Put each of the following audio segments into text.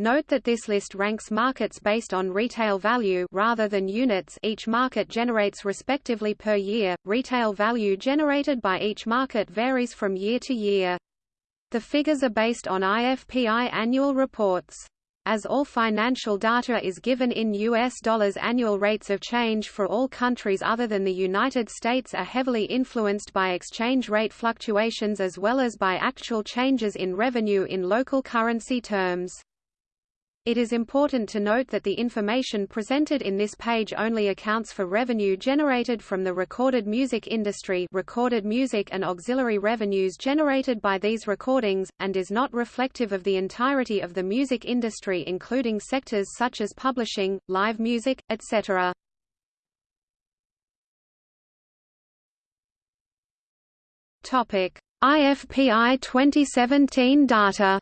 Note that this list ranks markets based on retail value rather than units each market generates respectively per year. Retail value generated by each market varies from year to year. The figures are based on IFPI annual reports. As all financial data is given in U.S. dollars annual rates of change for all countries other than the United States are heavily influenced by exchange rate fluctuations as well as by actual changes in revenue in local currency terms. It is important to note that the information presented in this page only accounts for revenue generated from the recorded music industry recorded music and auxiliary revenues generated by these recordings, and is not reflective of the entirety of the music industry including sectors such as publishing, live music, etc. IFPI 2017 data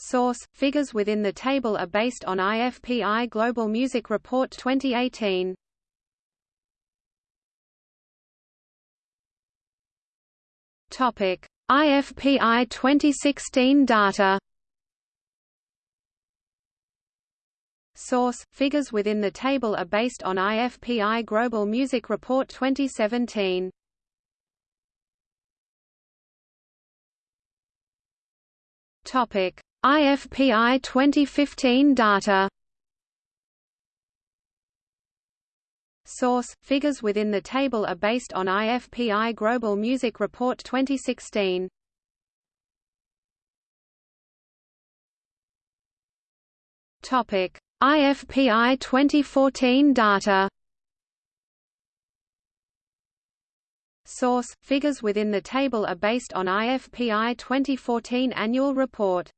Source: Figures within the table are based on IFPI Global Music Report 2018. Topic: IFPI 2016 data. Source: Figures within the table are based on IFPI Global Music Report 2017. Topic: IFPI 2015 data Source: Figures within the table are based on IFPI Global Music Report 2016. Topic: IFPI 2014 data. Source: Figures within the table are based on IFPI 2014 annual report.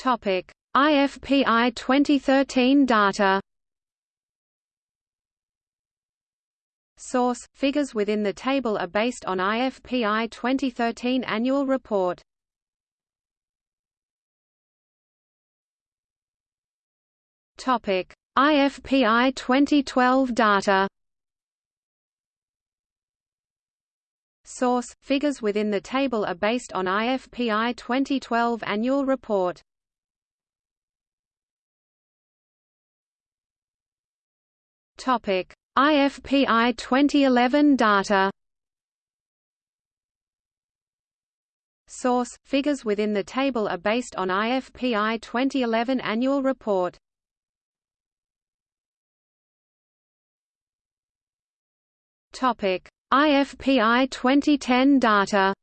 Topic: IFPI 2013 data. Source: Figures within the table are based on IFPI 2013 annual report. Topic: IFPI 2012 data. Source: Figures within the table are based on IFPI 2012 annual report. Topic: IFPI 2011 data. Source: Figures within the table are based on IFPI 2011 annual report. Topic: IFPI 2010 data.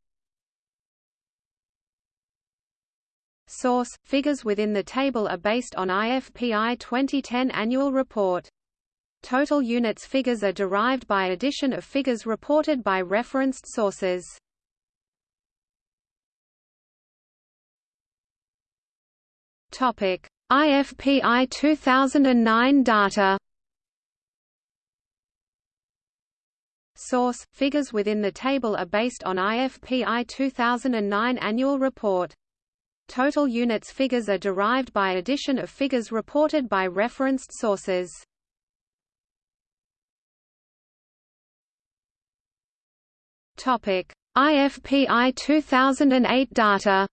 Source: Figures within the table are based on IFPI 2010 annual report. Total units figures are derived by addition of figures reported by referenced sources. Topic: IFPI 2009 data. Source: Figures within the table are based on IFPI 2009 annual report. Total units figures are derived by addition of figures reported by referenced sources. Topic: IFPI 2008 data.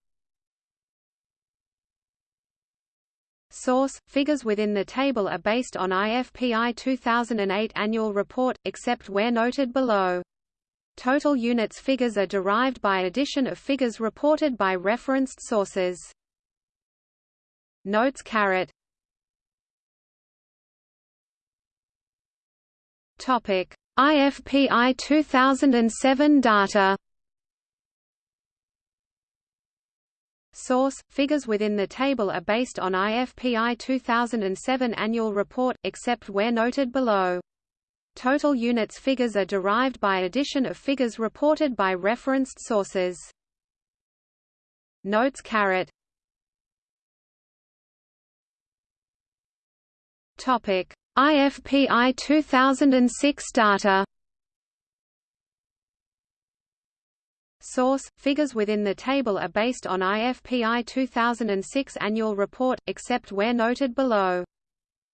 Source: Figures within the table are based on IFPI 2008 annual report, except where noted below. Total units figures are derived by addition of figures reported by referenced sources. Notes caret. Topic: IFPI 2007 data Source: Figures within the table are based on IFPI 2007 annual report, except where noted below. Total units figures are derived by addition of figures reported by referenced sources. Notes caret. Topic: IFPI 2006 data Source: Figures within the table are based on IFPI 2006 annual report, except where noted below.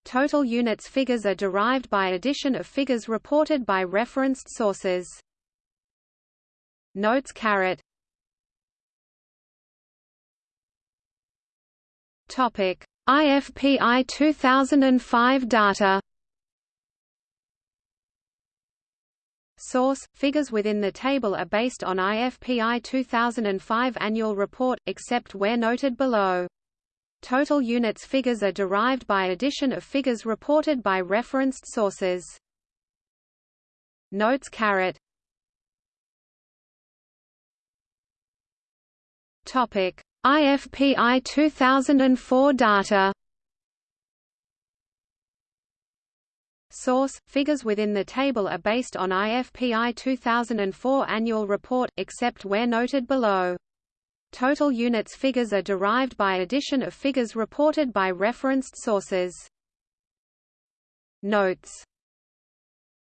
Total units figures are derived by addition of figures reported by referenced sources. Notes caret Topic IFPI 2005 data Source: Figures within the table are based on IFPI 2005 annual report, except where noted below. Total units figures are derived by addition of figures reported by referenced sources. Notes caret Topic: IFPI 2004 data. Source: Figures within the table are based on IFPI 2004 annual report, except where noted below. Total units figures are derived by addition of figures reported by referenced sources. Notes